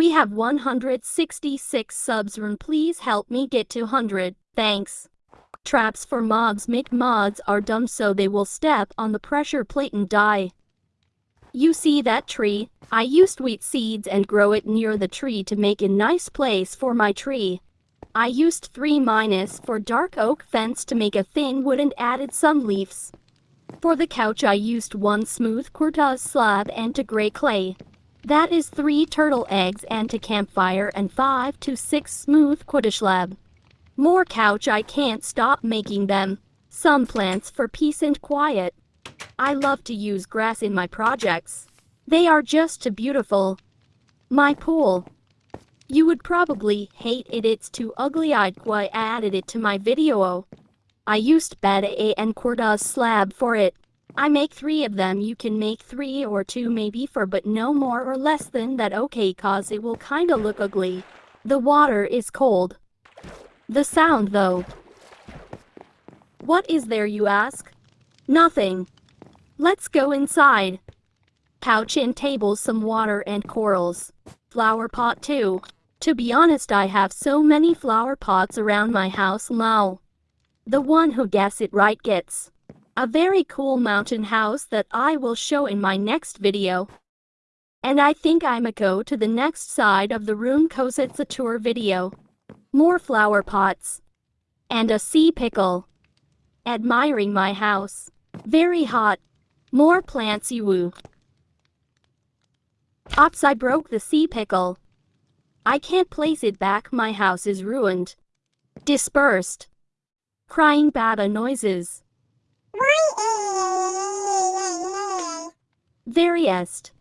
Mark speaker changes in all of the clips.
Speaker 1: We have 166 subs run please help me get to 100, thanks. Traps for mobs make mods are dumb so they will step on the pressure plate and die. You see that tree? I used wheat seeds and grow it near the tree to make a nice place for my tree. I used 3 minus for dark oak fence to make a thin wood and added some leaves. For the couch I used one smooth quartz slab and to gray clay. That is 3 turtle eggs and a campfire and 5 to 6 smooth quartz slab. More couch I can't stop making them. Some plants for peace and quiet. I love to use grass in my projects. They are just too beautiful. My pool. You would probably hate it it's too ugly I'd why added it to my video. I used bed A and quartz slab for it. I make three of them you can make three or two maybe for but no more or less than that okay cause it will kinda look ugly. The water is cold. The sound though. What is there you ask? Nothing. Let's go inside. Couch and table some water and corals. Flower pot too. To be honest I have so many flower pots around my house now. The one who guess it right gets a very cool mountain house that I will show in my next video. And I think I'ma go to the next side of the room cause it's a tour video. More flower pots. And a sea pickle. Admiring my house. Very hot. More plants you woo. Ops I broke the sea pickle. I can't place it back my house is ruined. Dispersed. Crying baba noises. Veriest.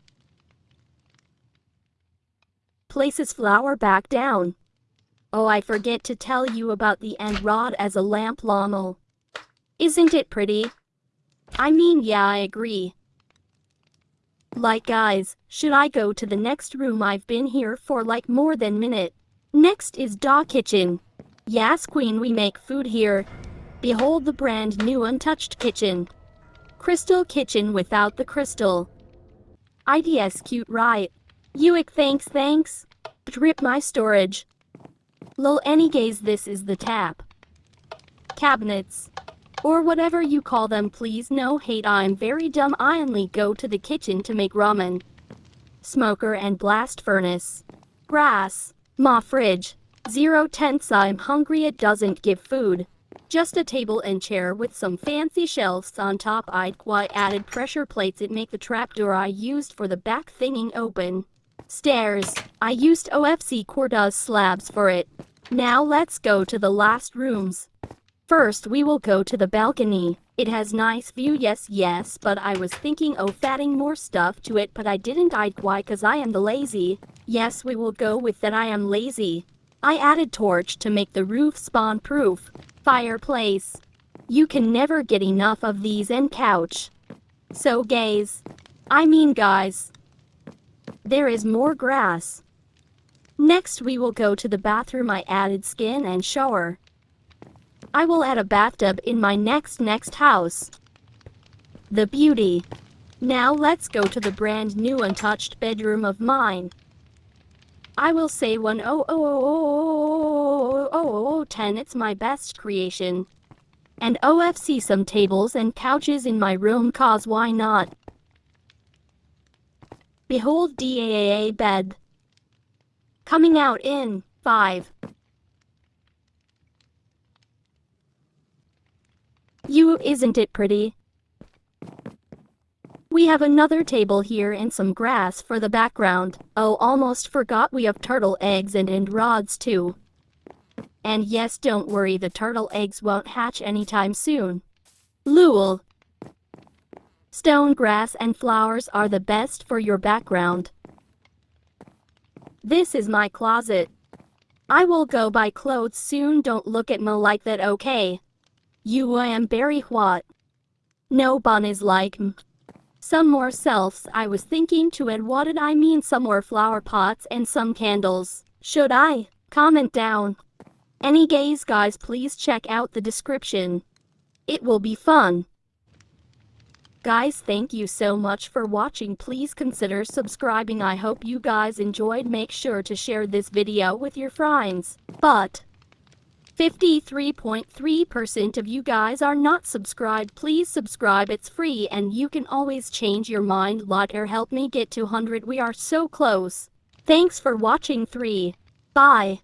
Speaker 1: Places flower back down. Oh I forget to tell you about the end rod as a lamp lommel. Isn't it pretty? I mean yeah I agree. Like guys, should I go to the next room I've been here for like more than minute. Next is Da Kitchen. Yes queen we make food here. Behold the brand new untouched kitchen. Crystal kitchen without the crystal. IDS cute right. Uick thanks thanks. Drip my storage. Lol any gaze this is the tap. Cabinets. Or whatever you call them please no hate I'm very dumb I only go to the kitchen to make ramen. Smoker and blast furnace. Grass. Ma fridge. Zero tenths I'm hungry it doesn't give food. Just a table and chair with some fancy shelves on top I'd quite added pressure plates it make the trapdoor I used for the back thinging open. Stairs. I used OFC quartz slabs for it. Now let's go to the last rooms. First we will go to the balcony. It has nice view yes yes but I was thinking of adding more stuff to it but I didn't I'd why cause I am the lazy. Yes we will go with that I am lazy. I added torch to make the roof spawn proof fireplace. You can never get enough of these and couch. So gays. I mean guys. There is more grass. Next we will go to the bathroom I added skin and shower. I will add a bathtub in my next next house. The beauty. Now let's go to the brand new untouched bedroom of mine. I will say one oh oh oh oh oh ten it's my best creation. And OFC some tables and couches in my room cause why not? Behold DAAA bed. Coming out in 5. You isn't it pretty? We have another table here and some grass for the background. Oh almost forgot we have turtle eggs and end rods too. And yes don't worry the turtle eggs won't hatch anytime soon. Lul. Stone grass and flowers are the best for your background. This is my closet. I will go buy clothes soon don't look at me like that okay. You I am very what? No bun is like some more selves I was thinking to add what did I mean some more flower pots and some candles. Should I? Comment down. Any gays guys please check out the description. It will be fun. Guys, thank you so much for watching. Please consider subscribing. I hope you guys enjoyed. Make sure to share this video with your friends. But 53.3% of you guys are not subscribed. Please subscribe. It's free and you can always change your mind. Lotter help me get to 100. We are so close. Thanks for watching 3. Bye.